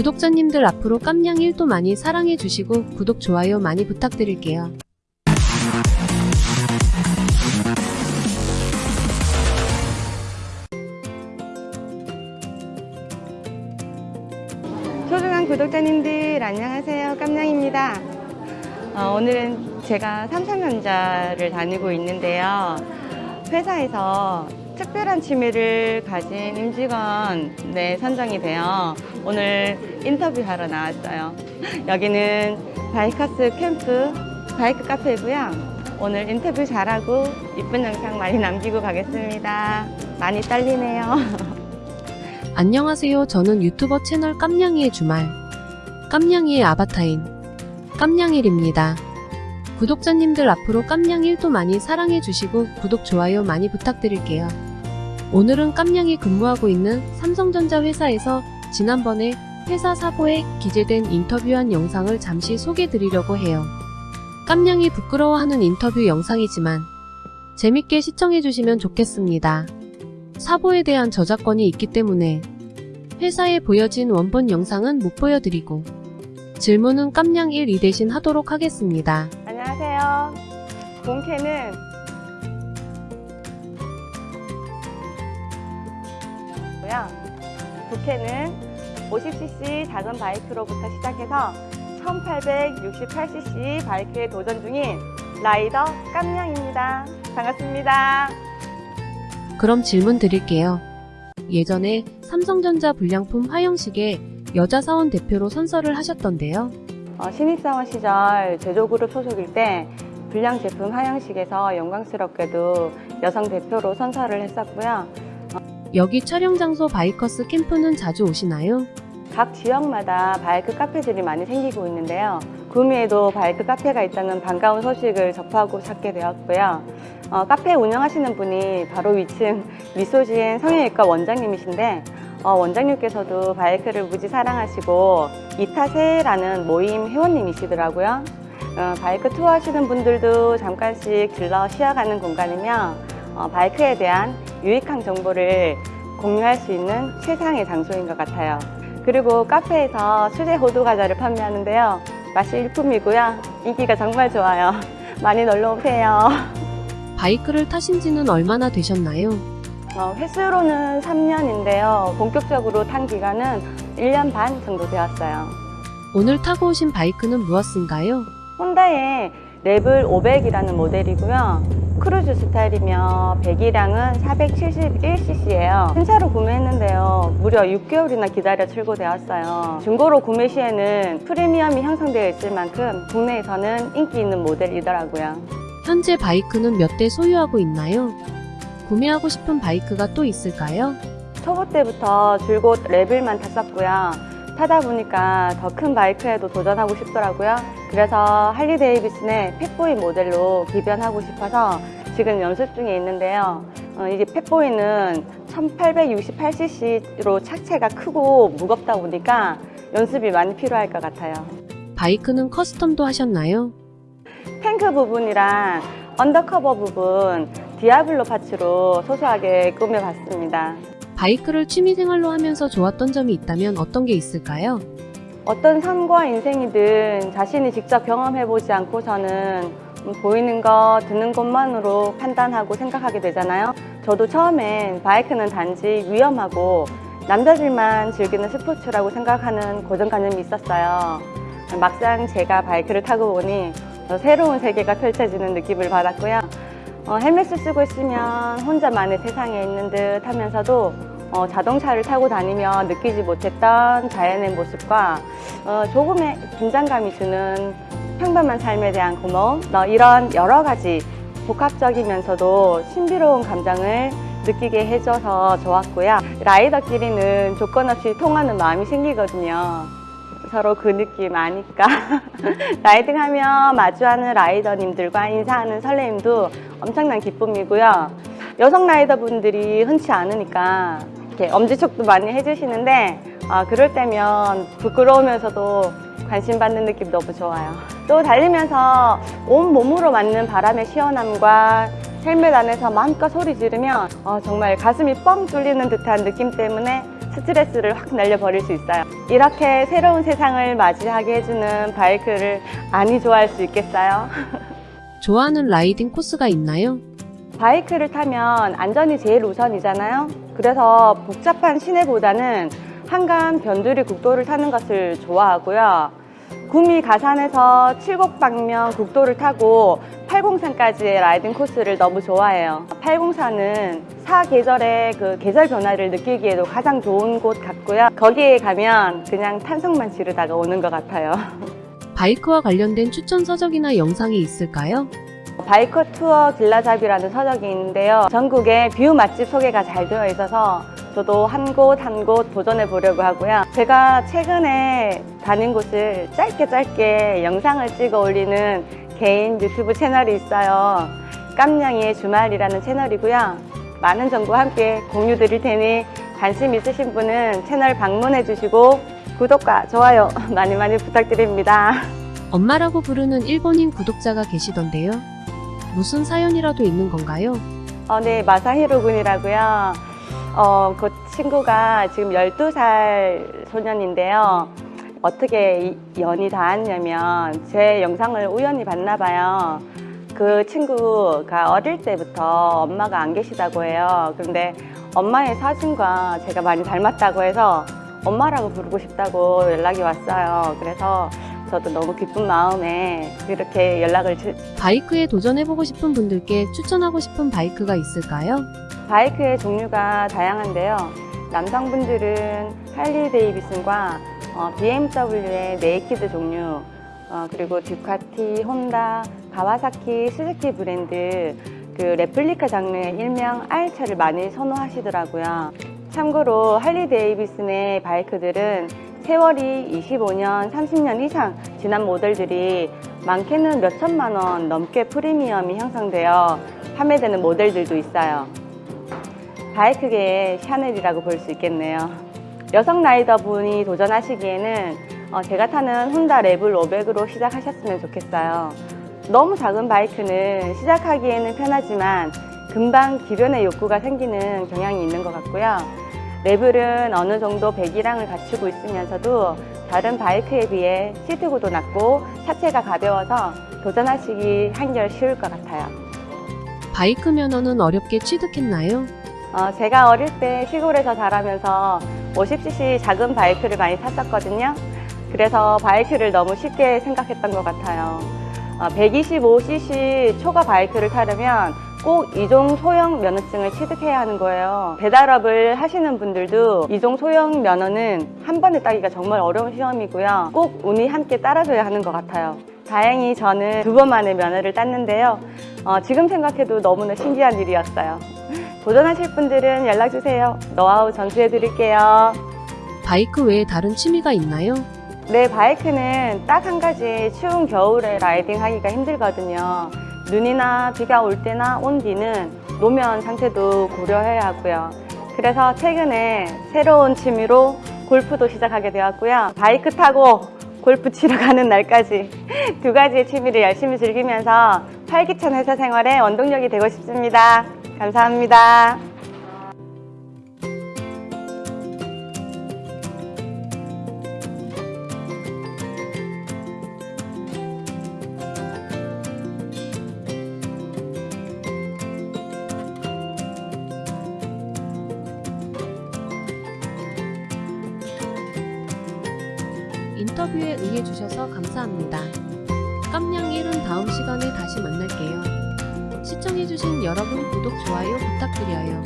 구독자님들 앞으로 깜냥 1도 많이 사랑해 주시고 구독, 좋아요 많이 부탁드릴게요. 소중한 구독자님들 안녕하세요. 깜냥입니다. 어, 오늘은 제가 삼성전자를 다니고 있는데요. 회사에서 특별한 취미를 가진 임직원 네, 선정이 되어 오늘 인터뷰하러 나왔어요 여기는 바이커스 캠프 바이크 카페고요 오늘 인터뷰 잘하고 이쁜 영상 많이 남기고 가겠습니다 많이 떨리네요 안녕하세요. 저는 유튜버 채널 깜냥이의 주말, 깜냥이의 아바타인 깜냥일입니다. 구독자님들 앞으로 깜냥 1도 많이 사랑해 주시고 구독, 좋아요 많이 부탁드릴게요. 오늘은 깜냥이 근무하고 있는 삼성전자 회사에서 지난번에 회사 사고에 기재된 인터뷰한 영상을 잠시 소개 드리려고 해요. 깜냥이 부끄러워하는 인터뷰 영상이지만 재밌게 시청해 주시면 좋겠습니다. 사보에 대한 저작권이 있기 때문에 회사에 보여진 원본 영상은 못 보여드리고 질문은 깜냥 1, 2 대신 하도록 하겠습니다. 안녕하세요. 본캐는 고요. 부캐는 50cc 작은 바이크로부터 시작해서 1868cc 바이크에 도전 중인 라이더 깜냥입니다. 반갑습니다. 그럼 질문 드릴게요. 예전에 삼성전자 불량품 화영식에 여자 사원 대표로 선서를 하셨던데요. 어, 신입사원 시절 제조그룹 소속일 때 불량 제품 화형식에서 영광스럽게도 여성 대표로 선서를 했었고요. 여기 촬영 장소 바이커스 캠프는 자주 오시나요? 각 지역마다 바이크 카페들이 많이 생기고 있는데요. 구미에도 바이크 카페가 있다는 반가운 소식을 접하고 찾게 되었고요. 어, 카페 운영하시는 분이 바로 위층 미소지엔 성형외과 원장님이신데 어, 원장님께서도 바이크를 무지 사랑하시고 이타세라는 모임 회원님이시더라고요. 어, 바이크 투어 하시는 분들도 잠깐씩 들러 쉬어가는 공간이며 어, 바이크에 대한 유익한 정보를 공유할 수 있는 최상의 장소인 것 같아요. 그리고 카페에서 수제 호두 과자를 판매하는데요. 맛이 일품이고요. 인기가 정말 좋아요. 많이 놀러 오세요. 바이크를 타신 지는 얼마나 되셨나요? 어, 햇수로는 3년인데요. 본격적으로 탄 기간은 1년 반 정도 되었어요. 오늘 타고 오신 바이크는 무엇인가요? 혼다의 레블 500이라는 모델이고요. 크루즈 스타일이며 배기량은 471cc예요. 신차로 구매했는데요. 무려 6개월이나 기다려 출고되었어요. 중고로 구매 시에는 프리미엄이 형성되어 있을 만큼 국내에서는 인기 있는 모델이더라고요. 현재 바이크는 몇 대 소유하고 있나요? 구매하고 싶은 바이크가 또 있을까요? 초보 때부터 줄곧 레벨만 탔었고요. 타다 보니까 더 큰 바이크에도 도전하고 싶더라고요. 그래서 할리 데이비슨의 펫보이 모델로 기변하고 싶어서 지금 연습 중에 있는데요. 어, 이게 펫보이는 1868cc로 차체가 크고 무겁다 보니까 연습이 많이 필요할 것 같아요. 바이크는 custom도 하셨나요? 탱크 부분이랑 under cover 부분 디아블로 parts로 소소하게 꾸며봤습니다. 바이크를 취미생활로 하면서 좋았던 점이 있다면 어떤 게 있을까요? 어떤 삶과 인생이든 자신이 직접 경험해보지 않고서는 보이는 것, 듣는 것만으로 판단하고 생각하게 되잖아요. 저도 처음엔 바이크는 단지 위험하고 남자들만 즐기는 스포츠라고 생각하는 고정관념이 있었어요. 막상 제가 바이크를 타고 보니 새로운 세계가 펼쳐지는 느낌을 받았고요. 어, 헬멧을 쓰고 있으면 혼자만의 세상에 있는 듯 하면서도 어, 자동차를 타고 다니며 느끼지 못했던 자연의 모습과 어, 조금의 긴장감이 주는 평범한 삶에 대한 고마움 어, 이런 여러 가지 복합적이면서도 신비로운 감정을 느끼게 해줘서 좋았고요. 라이더끼리는 조건 없이 통하는 마음이 생기거든요. 서로 그 느낌 아니까. 라이딩하며 마주하는 라이더님들과 인사하는 설레임도 엄청난 기쁨이고요. 여성 라이더분들이 흔치 않으니까 이렇게 엄지척도 많이 해주시는데 아, 그럴 때면 부끄러우면서도 관심 받는 느낌 너무 좋아요 또 달리면서 온 몸으로 맞는 바람의 시원함과 헬멧 안에서 마음껏 소리 지르면 어, 정말 가슴이 뻥 뚫리는 듯한 느낌 때문에 스트레스를 확 날려버릴 수 있어요. 이렇게 새로운 세상을 맞이하게 해주는 바이크를 아니 좋아할 수 있겠어요? 좋아하는 라이딩 코스가 있나요? 바이크를 타면 안전이 제일 우선이잖아요. 그래서 복잡한 시내보다는 한강 변두리 국도를 타는 것을 좋아하고요. 구미 가산에서 칠곡방면 국도를 타고 팔공산까지의 라이딩 코스를 너무 좋아해요. 804는 사계절의 그 계절 변화를 느끼기에도 가장 좋은 곳 같고요. 거기에 가면 그냥 탄성만 지르다가 오는 것 같아요. 바이크와 관련된 추천 서적이나 영상이 있을까요? 바이커 투어 길라잡이라는 서적이 있는데요. 전국의 view 맛집 소개가 잘 되어 있어서 저도 한 곳 한 곳 도전해 보려고 하고요. 제가 최근에 다닌 곳을 짧게 짧게 영상을 찍어 올리는 개인 유튜브 채널이 있어요. 깜냥이의 주말이라는 채널이고요. 많은 정보와 함께 공유 드릴 테니 관심 있으신 분은 채널 방문해 주시고 구독과 좋아요 많이 많이 부탁드립니다. 엄마라고 부르는 일본인 구독자가 계시던데요. 무슨 사연이라도 있는 건가요? 어, 네, 마사히로 군이라고요. 어, 그 친구가 지금 12살 소년인데요. 어떻게 이 연이 닿았냐면 제 영상을 우연히 봤나 봐요. 그 친구가 어릴 때부터 엄마가 안 계시다고 해요. 그런데 엄마의 사진과 제가 많이 닮았다고 해서 엄마라고 부르고 싶다고 연락이 왔어요. 그래서 저도 너무 기쁜 마음에 이렇게 연락을 주- 바이크에 도전해보고 싶은 분들께 추천하고 싶은 바이크가 있을까요? 바이크의 종류가 다양한데요. 남성분들은 할리 데이비슨과 어, BMW의 naked 종류, 어, 그리고 듀카티, 혼다, 가와사키, 스즈키 브랜드 그 레플리카 장르의 일명 R차를 많이 선호하시더라고요. 참고로 할리 데이비슨의 바이크들은 세월이 25년, 30년 이상 지난 모델들이 많게는 몇 천만 원 넘게 프리미엄이 형성되어 판매되는 모델들도 있어요. 바이크계의 샤넬이라고 볼 수 있겠네요. 여성 라이더 분이 도전하시기에는 어, 제가 타는 혼다 레블 500으로 시작하셨으면 좋겠어요. 너무 작은 바이크는 시작하기에는 편하지만 금방 기변의 욕구가 생기는 경향이 있는 것 같고요. 레블은 어느 정도 배기량을 갖추고 있으면서도 다른 바이크에 비해 시트고도 낮고 차체가 가벼워서 도전하시기 한결 쉬울 것 같아요. 바이크 면허는 어렵게 취득했나요? 어, 제가 어릴 때 시골에서 자라면서 50cc 작은 바이크를 많이 탔었거든요. 그래서 바이크를 너무 쉽게 생각했던 것 같아요. 어, 125cc 초과 바이크를 타려면 꼭 이종 소형 면허증을 취득해야 하는 거예요. 배달업을 하시는 분들도 이종 소형 면허는 한 번에 따기가 정말 어려운 시험이고요. 꼭 운이 함께 따라줘야 하는 것 같아요. 다행히 저는 두 번 만에 면허를 땄는데요. 어, 지금 생각해도 너무나 신기한 일이었어요. 도전하실 분들은 연락주세요. 노하우 전수해 드릴게요. 바이크 외에 다른 취미가 있나요? 네, 바이크는 딱 한 가지 추운 겨울에 라이딩 하기가 힘들거든요. 눈이나 비가 올 때나 온 뒤는 노면 상태도 고려해야 하고요. 그래서 최근에 새로운 취미로 골프도 시작하게 되었고요. 바이크 타고 골프 치러 가는 날까지 두 가지의 취미를 열심히 즐기면서 활기찬 회사 생활에 원동력이 되고 싶습니다. 감사합니다. 인터뷰에 응해주셔서 감사합니다. 깜냥 1은 다음 시간에 다시 만날게요. 시청해주신 여러분 구독, 좋아요 부탁드려요.